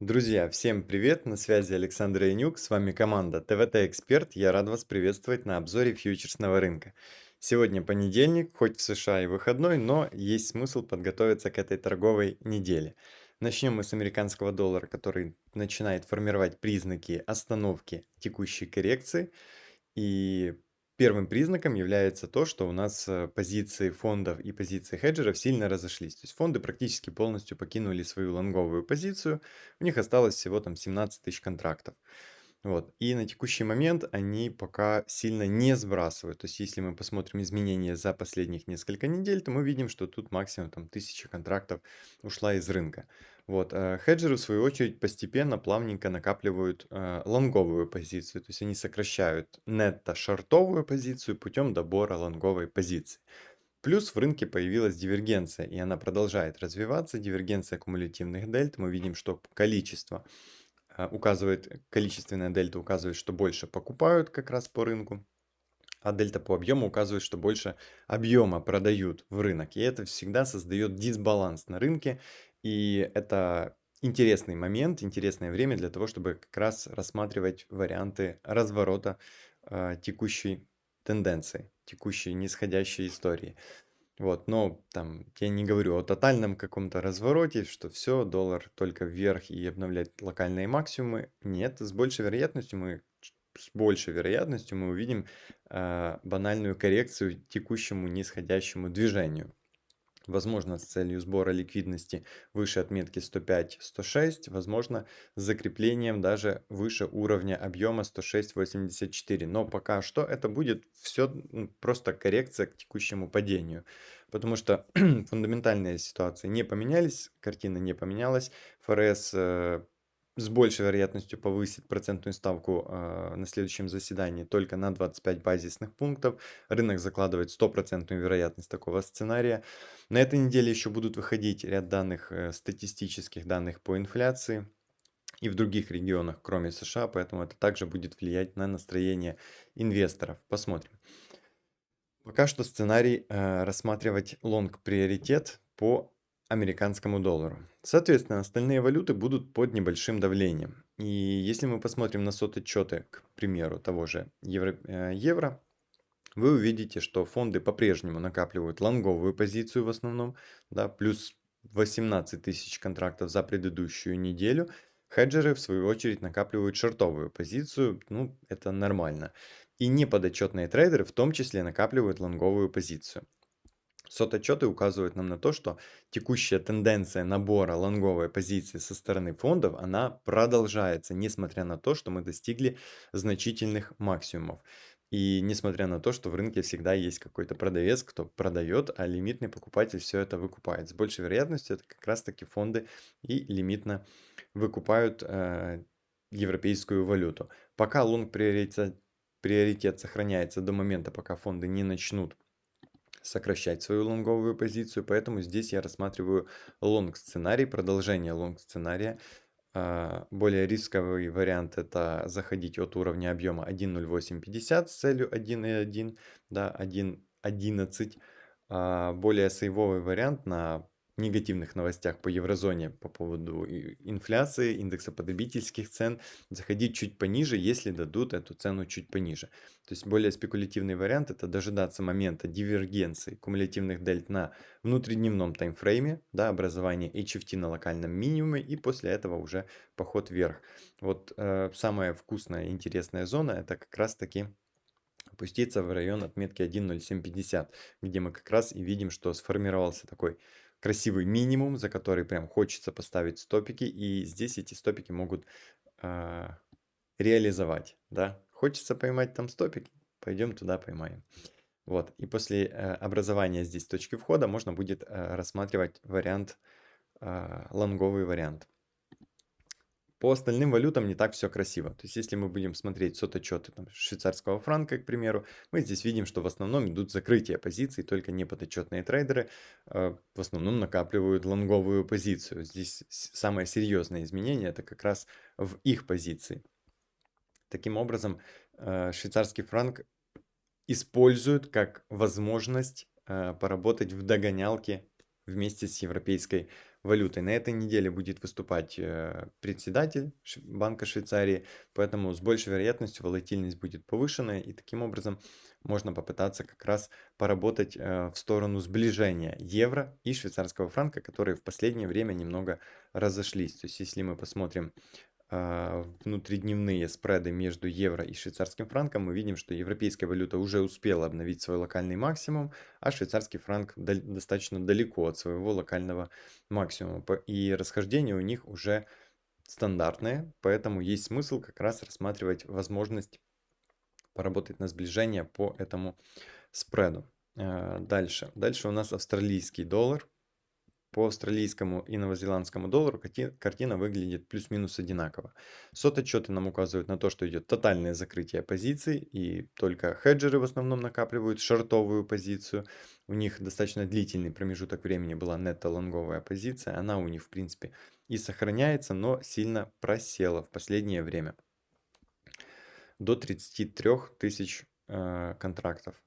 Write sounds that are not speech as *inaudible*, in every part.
Друзья, всем привет! На связи Александр Янюк, с вами команда ТВТ Эксперт. Я рад вас приветствовать на обзоре фьючерсного рынка. Сегодня понедельник, хоть в США и выходной, но есть смысл подготовиться к этой торговой неделе. Начнем мы с американского доллара, который начинает формировать признаки остановки текущей коррекции. И Первым признаком является то, что у нас э, позиции фондов и позиции хеджеров сильно разошлись. То есть фонды практически полностью покинули свою лонговую позицию. У них осталось всего там 17 тысяч контрактов. Вот. И на текущий момент они пока сильно не сбрасывают. То есть если мы посмотрим изменения за последних несколько недель, то мы видим, что тут максимум там 1000 контрактов ушла из рынка. Вот. э, Хеджеры, в свою очередь, постепенно, плавненько накапливают э, лонговую позицию. То есть они сокращают нетто-шортовую позицию путем добора лонговой позиции. Плюс в рынке появилась дивергенция, и она продолжает развиваться. Дивергенция кумулятивных дельт. Мы видим, что количество указывает, количественная дельта указывает, что больше покупают как раз по рынку, а дельта по объему указывает, что больше объема продают в рынок. И это всегда создает дисбаланс на рынке, и это интересный момент, интересное время для того, чтобы как раз рассматривать варианты разворота э, текущей тенденции, текущей нисходящей истории. Вот, но там я не говорю о тотальном каком-то развороте, что все, доллар только вверх и обновлять локальные максимумы. Нет, с большей вероятностью мы с большей вероятностью мы увидим э, банальную коррекцию текущему нисходящему движению. Возможно, с целью сбора ликвидности выше отметки 105-106, возможно, с закреплением даже выше уровня объема 106-84. Но пока что это будет все просто коррекция к текущему падению. Потому что *clears throat* фундаментальные ситуации не поменялись, картина не поменялась. ФРС э, с большей вероятностью повысит процентную ставку э, на следующем заседании только на 25 базисных пунктов. Рынок закладывает стопроцентную вероятность такого сценария. На этой неделе еще будут выходить ряд данных, э, статистических данных по инфляции и в других регионах, кроме США, поэтому это также будет влиять на настроение инвесторов. Посмотрим. Пока что сценарий э, рассматривать лонг-приоритет по американскому доллару. Соответственно, остальные валюты будут под небольшим давлением. И если мы посмотрим на сототчеты, к примеру, того же евро, э, евро, вы увидите, что фонды по-прежнему накапливают лонговую позицию в основном, да, плюс 18 тысяч контрактов за предыдущую неделю. Хеджеры, в свою очередь, накапливают шортовую позицию, ну, это нормально. И неподотчетные трейдеры в том числе накапливают лонговую позицию. Сототчеты указывают нам на то, что текущая тенденция набора лонговой позиции со стороны фондов, она продолжается, несмотря на то, что мы достигли значительных максимумов. И несмотря на то, что в рынке всегда есть какой-то продавец, кто продает, а лимитный покупатель все это выкупает. С большей вероятностью это как раз таки фонды и лимитно выкупают э, европейскую валюту. Пока лонг приоритет, приоритет сохраняется до момента, пока фонды не начнут сокращать свою лонговую позицию, поэтому здесь я рассматриваю лонг сценарий, продолжение лонг сценария. А, более рисковый вариант это заходить от уровня объема 1.0850 с целью 1.1, да, 1.11. А, более сейвовый вариант на негативных новостях по еврозоне по поводу инфляции, индекса потребительских цен, заходить чуть пониже, если дадут эту цену чуть пониже. То есть более спекулятивный вариант это дожидаться момента дивергенции кумулятивных дельт на внутридневном таймфрейме, да, образование HFT на локальном минимуме и после этого уже поход вверх. Вот э, самая вкусная и интересная зона это как раз таки опуститься в район отметки 1.0750, где мы как раз и видим, что сформировался такой красивый минимум, за который прям хочется поставить стопики. И здесь эти стопики могут э, реализовать. Да? Хочется поймать там стопики, пойдем туда поймаем. Вот. И после э, образования здесь точки входа можно будет э, рассматривать вариант, э, лонговый вариант. По остальным валютам не так все красиво. То есть, если мы будем смотреть сототчеты там, швейцарского франка, к примеру, мы здесь видим, что в основном идут закрытия позиций, только неподотчетные трейдеры э, в основном накапливают лонговую позицию. Здесь самое серьезное изменение это как раз в их позиции. Таким образом, э, швейцарский франк используют как возможность э, поработать в догонялке вместе с европейской валютой. На этой неделе будет выступать э, председатель Банка Швейцарии, поэтому с большей вероятностью волатильность будет повышенная, и таким образом можно попытаться как раз поработать э, в сторону сближения евро и швейцарского франка, которые в последнее время немного разошлись. То есть если мы посмотрим внутридневные спреды между евро и швейцарским франком, мы видим, что европейская валюта уже успела обновить свой локальный максимум, а швейцарский франк достаточно далеко от своего локального максимума. И расхождения у них уже стандартные, поэтому есть смысл как раз рассматривать возможность поработать на сближение по этому спреду. А, дальше. Дальше у нас австралийский доллар. По австралийскому и новозеландскому доллару картина выглядит плюс-минус одинаково. Сот-отчеты нам указывают на то, что идет тотальное закрытие позиций, и только хеджеры в основном накапливают шортовую позицию. У них достаточно длительный промежуток времени была нетто-лонговая позиция, она у них в принципе и сохраняется, но сильно просела в последнее время. До 33 тысяч э, контрактов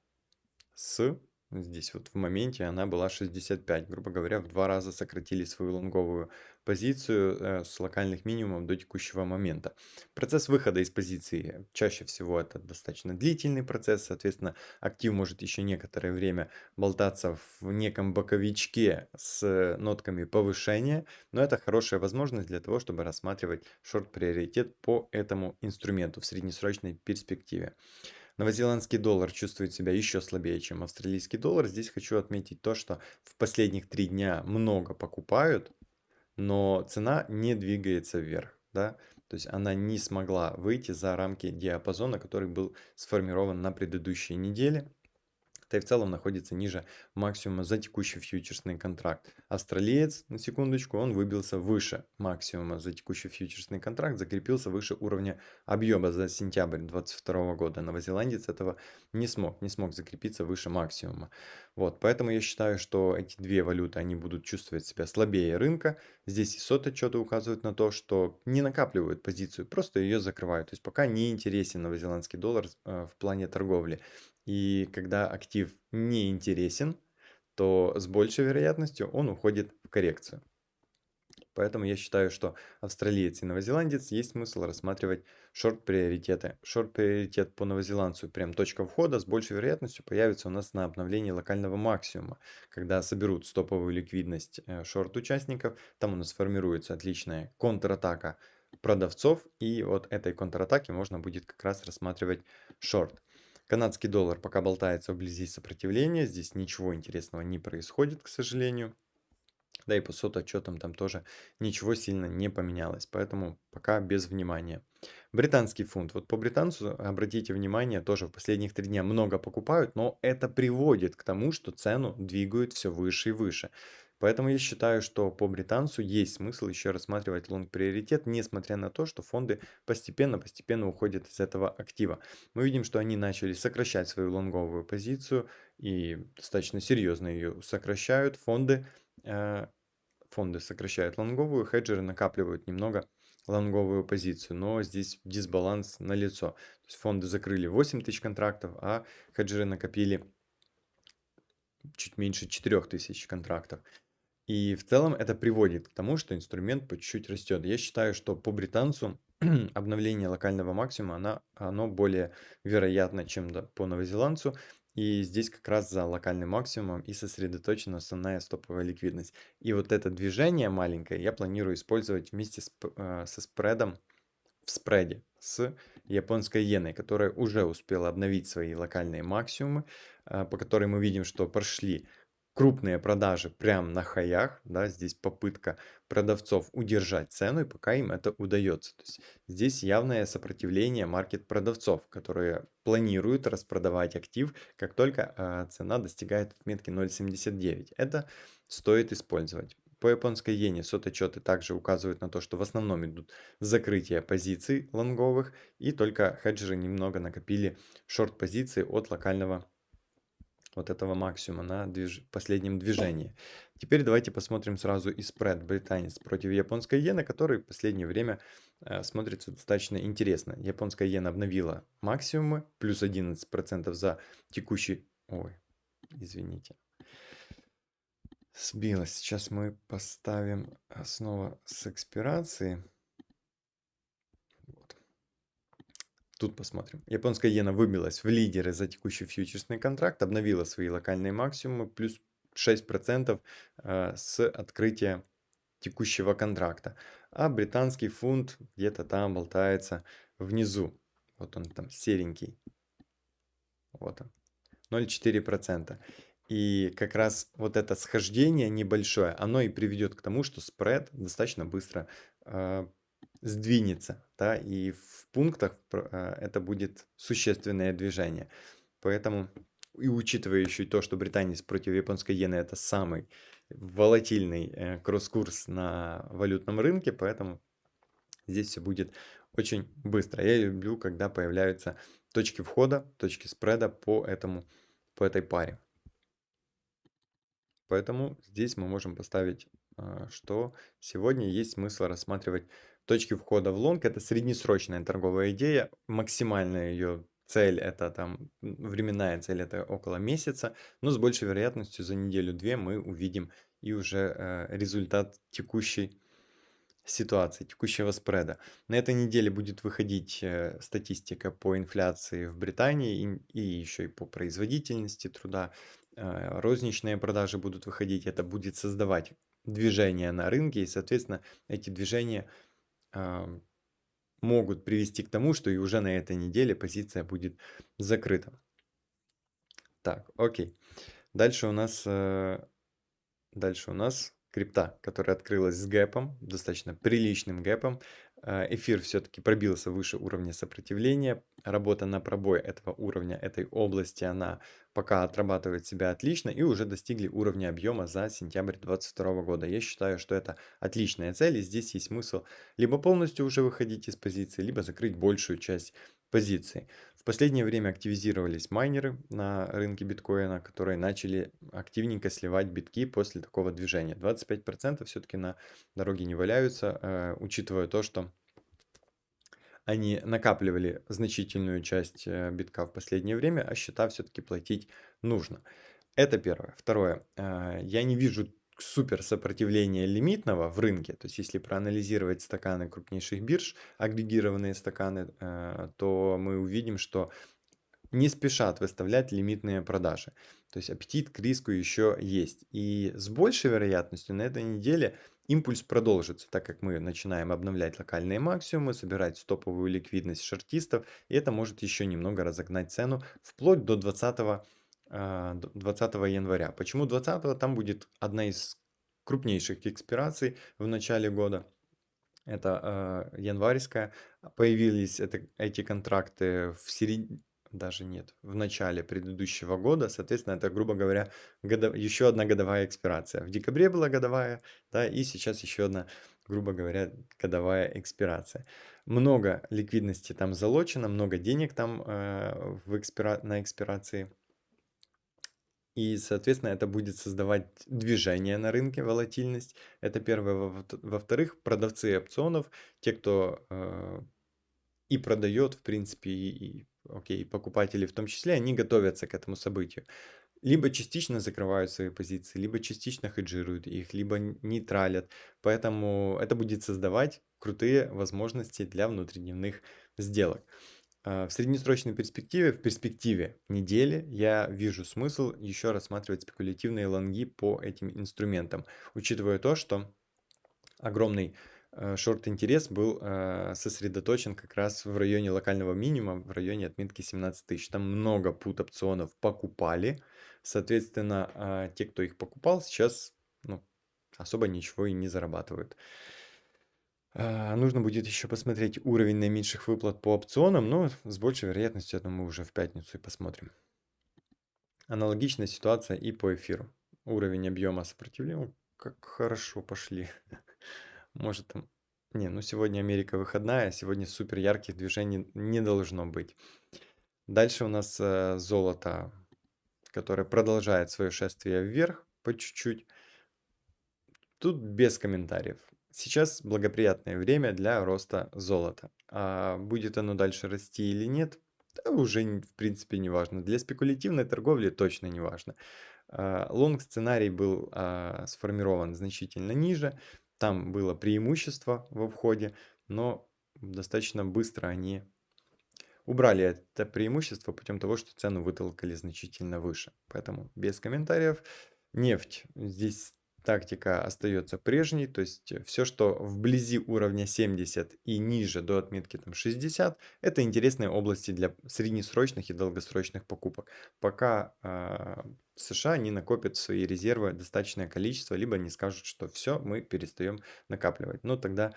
с Здесь вот в моменте она была 65, грубо говоря, в два раза сократили свою лонговую позицию э, с локальных минимумов до текущего момента. Процесс выхода из позиции чаще всего это достаточно длительный процесс, соответственно, актив может еще некоторое время болтаться в неком боковичке с нотками повышения, но это хорошая возможность для того, чтобы рассматривать шорт-приоритет по этому инструменту в среднесрочной перспективе. Новозеландский доллар чувствует себя еще слабее, чем австралийский доллар. Здесь хочу отметить то, что в последних три дня много покупают, но цена не двигается вверх. Да? То есть она не смогла выйти за рамки диапазона, который был сформирован на предыдущей неделе да и в целом находится ниже максимума за текущий фьючерсный контракт. Австралиец, на секундочку, он выбился выше максимума за текущий фьючерсный контракт, закрепился выше уровня объема за сентябрь 2022 года. Новозеландец этого не смог, не смог закрепиться выше максимума. Вот, поэтому я считаю, что эти две валюты, они будут чувствовать себя слабее рынка. Здесь и сот отчеты указывают на то, что не накапливают позицию, просто ее закрывают. То есть пока не интересен новозеландский доллар э, в плане торговли. И когда актив не интересен, то с большей вероятностью он уходит в коррекцию. Поэтому я считаю, что австралиец и новозеландец есть смысл рассматривать шорт-приоритеты. Шорт-приоритет по новозеландцу, прям точка входа, с большей вероятностью появится у нас на обновлении локального максимума. Когда соберут стоповую ликвидность э, шорт-участников, там у нас формируется отличная контратака продавцов, и вот этой контратаки можно будет как раз рассматривать шорт. Канадский доллар пока болтается вблизи сопротивления. Здесь ничего интересного не происходит, к сожалению. Да и по отчетам там тоже ничего сильно не поменялось. Поэтому пока без внимания. Британский фунт. Вот по британцу, обратите внимание, тоже в последних три дня много покупают, но это приводит к тому, что цену двигают все выше и выше. Поэтому я считаю, что по британцу есть смысл еще рассматривать лонг-приоритет, несмотря на то, что фонды постепенно-постепенно уходят из этого актива. Мы видим, что они начали сокращать свою лонговую позицию и достаточно серьезно ее сокращают. Фонды, э, фонды сокращают лонговую, хеджеры накапливают немного лонговую позицию, но здесь дисбаланс на лицо. То есть фонды закрыли 8 тысяч контрактов, а хеджеры накопили чуть меньше 4 тысяч контрактов. И в целом это приводит к тому, что инструмент по чуть-чуть растет. Я считаю, что по британцу *clears throat* обновление локального максимума, она, оно более вероятно, чем по новозеландцу. И здесь как раз за локальным максимумом и сосредоточена основная стоповая ликвидность. И вот это движение маленькое я планирую использовать вместе с, э, со спредом в спреде с японской иеной, которая уже успела обновить свои локальные максимумы, э, по которой мы видим, что прошли крупные продажи прямо на хаях, да, здесь попытка продавцов удержать цену, и пока им это удается. То есть здесь явное сопротивление маркет продавцов, которые планируют распродавать актив, как только э, цена достигает отметки 0.79. Это стоит использовать. По японской иене соточеты также указывают на то, что в основном идут закрытия позиций лонговых, и только хеджеры немного накопили шорт-позиции от локального вот этого максимума на движ... последнем движении. Теперь давайте посмотрим сразу и спред британец против японской иены, который в последнее время э, смотрится достаточно интересно. Японская иена обновила максимумы, плюс 11% за текущий... Ой, извините. Сбилось. Сейчас мы поставим снова с экспирации. Вот. Тут посмотрим. Японская иена выбилась в лидеры за текущий фьючерсный контракт, обновила свои локальные максимумы, плюс 6% э, с открытия текущего контракта. А британский фунт где-то там болтается внизу. Вот он там серенький. Вот он. 0,4%. И как раз вот это схождение небольшое, оно и приведет к тому, что спред достаточно быстро э, сдвинется, да, и в пунктах э, это будет существенное движение. Поэтому, и учитывая еще то, что британец против японской иены это самый волатильный э, кросс-курс на валютном рынке, поэтому здесь все будет очень быстро. Я люблю, когда появляются точки входа, точки спреда по, этому, по этой паре. Поэтому здесь мы можем поставить, а, что сегодня есть смысл рассматривать точки входа в лонг. Это среднесрочная торговая идея. Максимальная ее цель это там, временная цель это около месяца. Но с большей вероятностью за неделю-две мы увидим и уже э, результат текущей ситуации, текущего спреда. На этой неделе будет выходить э, статистика по инфляции в Британии и, и еще и по производительности труда. Э, розничные продажи будут выходить, это будет создавать движения на рынке, и, соответственно, эти движения могут привести к тому, что и уже на этой неделе позиция будет закрыта. Так, окей. Дальше у нас, э, дальше у нас крипта, которая открылась с гэпом, достаточно приличным гэпом. Э, эфир все-таки пробился выше уровня сопротивления. Работа на пробой этого уровня, этой области, она пока отрабатывает себя отлично и уже достигли уровня объема за сентябрь 2022 года. Я считаю, что это отличная цель и здесь есть смысл либо полностью уже выходить из позиции, либо закрыть большую часть позиции. В последнее время активизировались майнеры на рынке биткоина, которые начали активненько сливать битки после такого движения. 25% все-таки на дороге не валяются, э, учитывая то, что они накапливали значительную часть э, битка в последнее время, а счета все-таки платить нужно. Это первое. Второе. Э, я не вижу супер сопротивления лимитного в рынке, то есть если проанализировать стаканы крупнейших бирж, агрегированные стаканы, э, то мы увидим, что не спешат выставлять лимитные продажи. То есть аппетит к риску еще есть. И с большей вероятностью на этой неделе импульс продолжится, так как мы начинаем обновлять локальные максимумы, собирать стоповую ликвидность шортистов, и это может еще немного разогнать цену вплоть до 20 20 а, января. Почему 20? Там будет одна из крупнейших экспираций в начале года. Это э, январьская. Появились это, эти контракты в середине, даже нет, в начале предыдущего года. Соответственно, это, грубо говоря, годов... еще одна годовая экспирация. В декабре была годовая, да, и сейчас еще одна, грубо говоря, годовая экспирация. Много ликвидности там залочено, много денег там э, в экспира... на экспирации и, соответственно, это будет создавать движение на рынке, волатильность. Это первое. Во-вторых, продавцы опционов, те, кто э, и продает, в принципе, и, и окей, покупатели в том числе, они готовятся к этому событию. Либо частично закрывают свои позиции, либо частично хеджируют их, либо нейтралят. Поэтому это будет создавать крутые возможности для внутридневных сделок. А, в среднесрочной перспективе, в перспективе недели, я вижу смысл еще рассматривать спекулятивные лонги по этим инструментам, учитывая то, что огромный э, шорт-интерес был э, сосредоточен как раз в районе локального минимума, в районе отметки 17 тысяч. Там много пут опционов покупали, соответственно, а, те, кто их покупал, сейчас ну, особо ничего и не зарабатывают. А, нужно будет еще посмотреть уровень наименьших выплат по опционам, но с большей вероятностью это мы уже в пятницу и посмотрим. Аналогичная ситуация и по эфиру. Уровень объема сопротивления. Как хорошо пошли. *laughs* Может там... Не, ну сегодня Америка выходная, сегодня супер ярких движений не должно быть. Дальше у нас э, золото, которое продолжает свое шествие вверх по чуть-чуть. Тут без комментариев. Сейчас благоприятное время для роста золота. А будет оно дальше расти или нет, да уже в принципе не важно. Для спекулятивной торговли точно не важно. А, лонг-сценарий был а, сформирован значительно ниже, там было преимущество во входе, но достаточно быстро они убрали это преимущество путем того, что цену вытолкали значительно выше. Поэтому без комментариев. Нефть. Здесь тактика остается прежней, то есть все, что вблизи уровня 70 и ниже до отметки там 60, это интересные области для среднесрочных и долгосрочных покупок. Пока э, США не накопят свои резервы достаточное количество, либо не скажут, что все, мы перестаем накапливать. Но тогда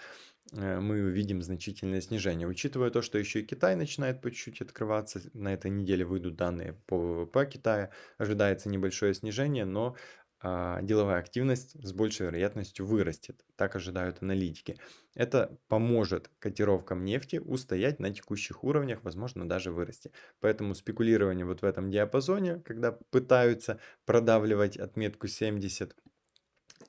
э, мы увидим значительное снижение. Учитывая то, что еще и Китай начинает по чуть-чуть открываться, на этой неделе выйдут данные по ВВП Китая, ожидается небольшое снижение, но деловая активность с большей вероятностью вырастет, так ожидают аналитики. Это поможет котировкам нефти устоять на текущих уровнях, возможно даже вырасти. Поэтому спекулирование вот в этом диапазоне, когда пытаются продавливать отметку 70,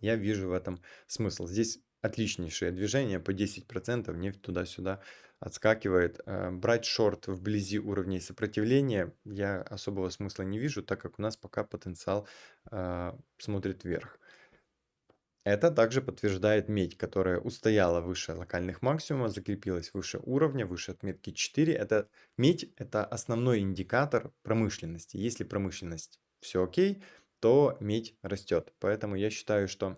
я вижу в этом смысл. Здесь отличнейшее движение по 10%, нефть туда-сюда отскакивает. Э, брать шорт вблизи уровней сопротивления я особого смысла не вижу, так как у нас пока потенциал э, смотрит вверх. Это также подтверждает медь, которая устояла выше локальных максимумов, закрепилась выше уровня, выше отметки 4. Это медь – это основной индикатор промышленности. Если промышленность все окей, то медь растет. Поэтому я считаю, что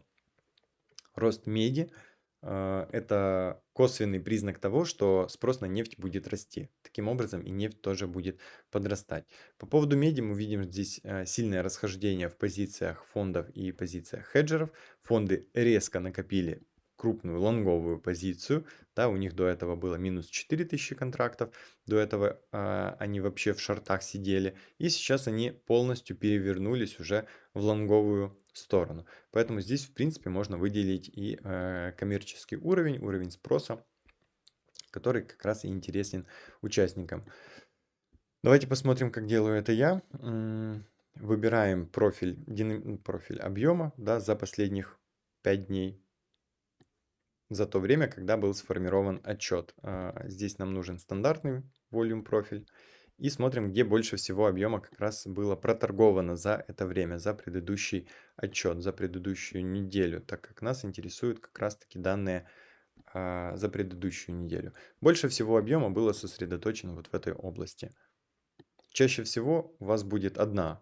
рост меди – это косвенный признак того, что спрос на нефть будет расти. Таким образом и нефть тоже будет подрастать. По поводу меди мы видим здесь а, сильное расхождение в позициях фондов и позициях хеджеров. Фонды резко накопили крупную лонговую позицию, да, у них до этого было минус 4000 контрактов, до этого э, они вообще в шортах сидели, и сейчас они полностью перевернулись уже в лонговую сторону. Поэтому здесь, в принципе, можно выделить и э, коммерческий уровень, уровень спроса, который как раз и интересен участникам. Давайте посмотрим, как делаю это я. Выбираем профиль, профиль объема да, за последних 5 дней за то время, когда был сформирован отчет. А, здесь нам нужен стандартный volume профиль. И смотрим, где больше всего объема как раз было проторговано за это время, за предыдущий отчет, за предыдущую неделю, так как нас интересуют как раз таки данные а, за предыдущую неделю. Больше всего объема было сосредоточено вот в этой области. Чаще всего у вас будет одна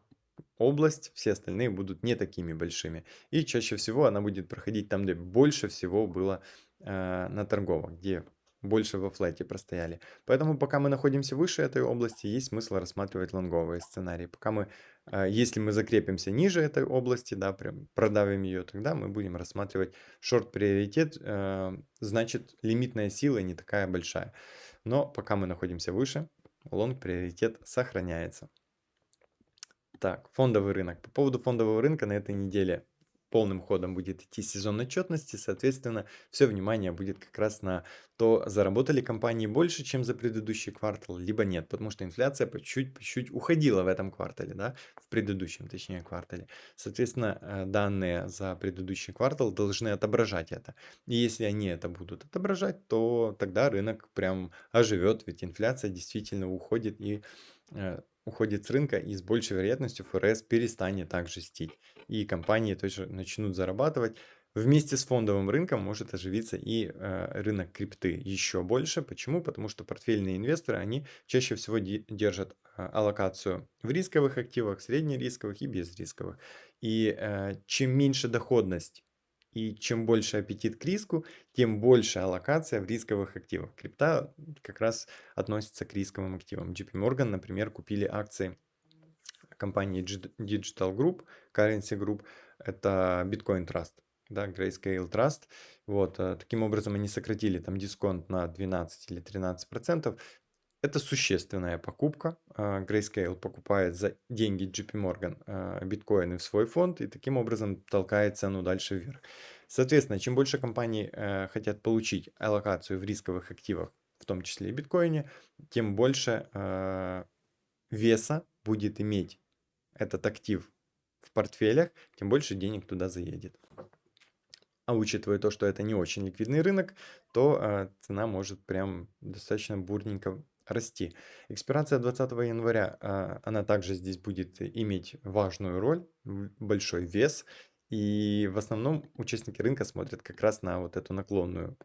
область, все остальные будут не такими большими. И чаще всего она будет проходить там, где больше всего было э, на торговых, где больше во флете простояли. Поэтому пока мы находимся выше этой области, есть смысл рассматривать лонговые сценарии. Пока мы, э, если мы закрепимся ниже этой области, да, прям продавим ее, тогда мы будем рассматривать шорт-приоритет, э, значит лимитная сила не такая большая. Но пока мы находимся выше, лонг-приоритет сохраняется. Так, фондовый рынок. По поводу фондового рынка на этой неделе полным ходом будет идти сезон отчетности, соответственно, все внимание будет как раз на то, заработали компании больше, чем за предыдущий квартал, либо нет, потому что инфляция по чуть-чуть уходила в этом квартале, да, в предыдущем, точнее, квартале. Соответственно, э, данные за предыдущий квартал должны отображать это. И если они это будут отображать, то тогда рынок прям оживет, ведь инфляция действительно уходит и э, уходит с рынка и с большей вероятностью ФРС перестанет так жестить. И компании тоже начнут зарабатывать. Вместе с фондовым рынком может оживиться и э, рынок крипты еще больше. Почему? Потому что портфельные инвесторы, они чаще всего держат э, аллокацию в рисковых активах, среднерисковых и безрисковых. И э, чем меньше доходность и чем больше аппетит к риску, тем больше аллокация в рисковых активах. Крипта как раз относится к рисковым активам. JP Morgan, например, купили акции компании Digital Group, Currency Group, это Bitcoin Trust, да, Grayscale Trust. Вот, э, таким образом они сократили там дисконт на 12 или 13 процентов. Это существенная покупка. А, Grayscale покупает за деньги JP Morgan а, биткоины в свой фонд и таким образом толкает цену дальше вверх. Соответственно, чем больше компаний э, хотят получить аллокацию в рисковых активах, в том числе и биткоине, тем больше э, веса будет иметь этот актив в портфелях, тем больше денег туда заедет. А учитывая то, что это не очень ликвидный рынок, то э, цена может прям достаточно бурненько расти. Экспирация 20 января, а, она также здесь будет иметь важную роль. большой вес. И в основном участники рынка смотрят как раз на вот эту наклонную,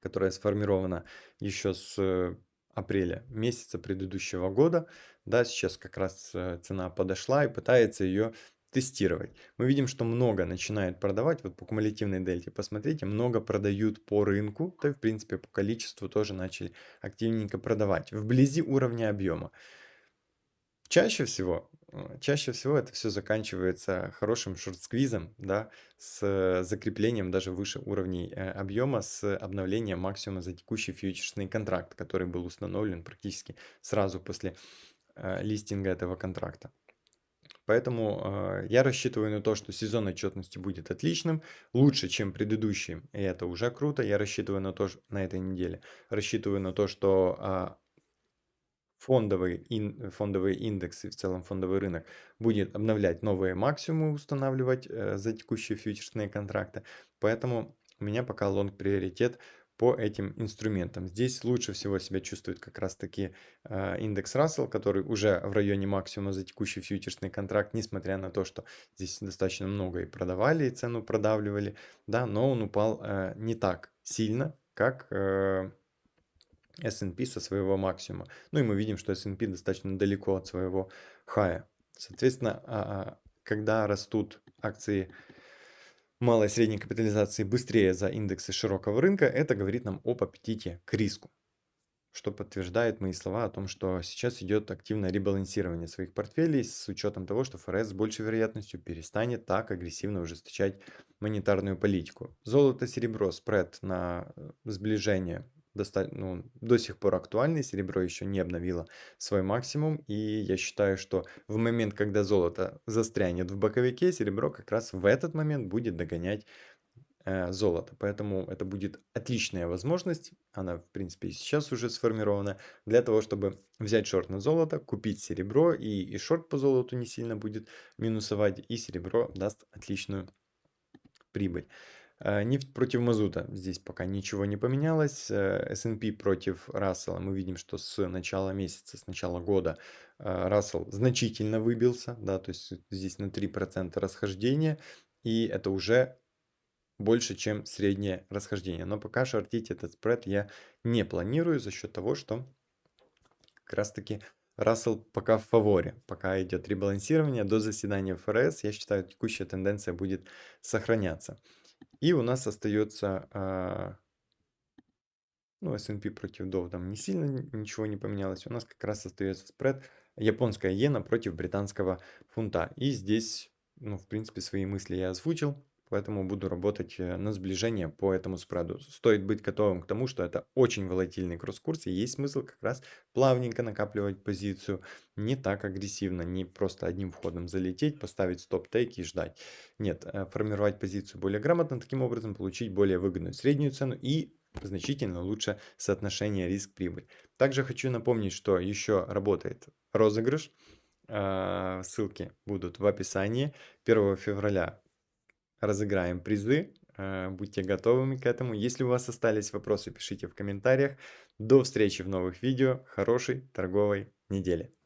которая сформирована еще с апреля месяца предыдущего года. Да, сейчас как раз э, цена подошла и пытается ее тестировать. Мы видим, что много начинают продавать, вот по кумулятивной дельте, посмотрите, много продают по рынку, да и в принципе по количеству тоже начали активненько продавать, вблизи уровня объема. Чаще всего, э, чаще всего это все заканчивается хорошим шорт-сквизом, да, с закреплением даже выше уровней э, объема, с обновлением максимума за текущий фьючерсный контракт, который был установлен практически сразу после э, листинга этого контракта. Поэтому э, я рассчитываю на то, что сезон отчетности будет отличным, лучше, чем предыдущий, и это уже круто. Я рассчитываю на то, что на этой неделе, рассчитываю на то, что э, фондовый, ин, фондовые индексы, в целом фондовый рынок будет обновлять новые максимумы, устанавливать э, за текущие фьючерсные контракты. Поэтому у меня пока лонг приоритет по этим инструментам. Здесь лучше всего себя чувствует как раз таки э, индекс Russell, который уже в районе максимума за текущий фьючерсный контракт, несмотря на то, что здесь достаточно много и продавали, и цену продавливали, да, но он упал э, не так сильно, как э, S&P со своего максимума. Ну и мы видим, что S&P достаточно далеко от своего хая. Соответственно, а, а, когда растут акции малой и средней капитализации быстрее за индексы широкого рынка, это говорит нам об аппетите к риску. Что подтверждает мои слова о том, что сейчас идет активное ребалансирование своих портфелей с учетом того, что ФРС с большей вероятностью перестанет так агрессивно ужесточать монетарную политику. Золото, серебро, спред на э, сближение ну, до сих пор актуальный, серебро еще не обновило свой максимум, и я считаю, что в момент, когда золото застрянет в боковике, серебро как раз в этот момент будет догонять э, золото. Поэтому это будет отличная возможность, она в принципе и сейчас уже сформирована, для того, чтобы взять шорт на золото, купить серебро, и, и шорт по золоту не сильно будет минусовать, и серебро даст отличную прибыль. Э, нефть против мазута. Здесь пока ничего не поменялось. Э, S&P против Рассела. Мы видим, что с начала месяца, с начала года э, Рассел значительно выбился. Да, то есть здесь на 3% расхождения. И это уже больше, чем среднее расхождение. Но пока шортить этот спред я не планирую за счет того, что как раз таки Рассел пока в фаворе, пока идет ребалансирование до заседания ФРС, я считаю, текущая тенденция будет сохраняться. И у нас остается, а, ну, S&P против Dow там не сильно ничего не поменялось. У нас как раз остается спред японская иена против британского фунта. И здесь, ну, в принципе, свои мысли я озвучил. Поэтому буду работать э, на сближение по этому спреду. Стоит быть готовым к тому, что это очень волатильный кросс-курс, и есть смысл как раз плавненько накапливать позицию, не так агрессивно, не просто одним входом залететь, поставить стоп-тейк и ждать. Нет, э, формировать позицию более грамотно, таким образом получить более выгодную среднюю цену и значительно лучше соотношение риск-прибыль. Также хочу напомнить, что еще работает розыгрыш. Э, ссылки будут в описании. 1 февраля разыграем призы. Э, будьте готовыми к этому. Если у вас остались вопросы, пишите в комментариях. До встречи в новых видео. Хорошей торговой недели.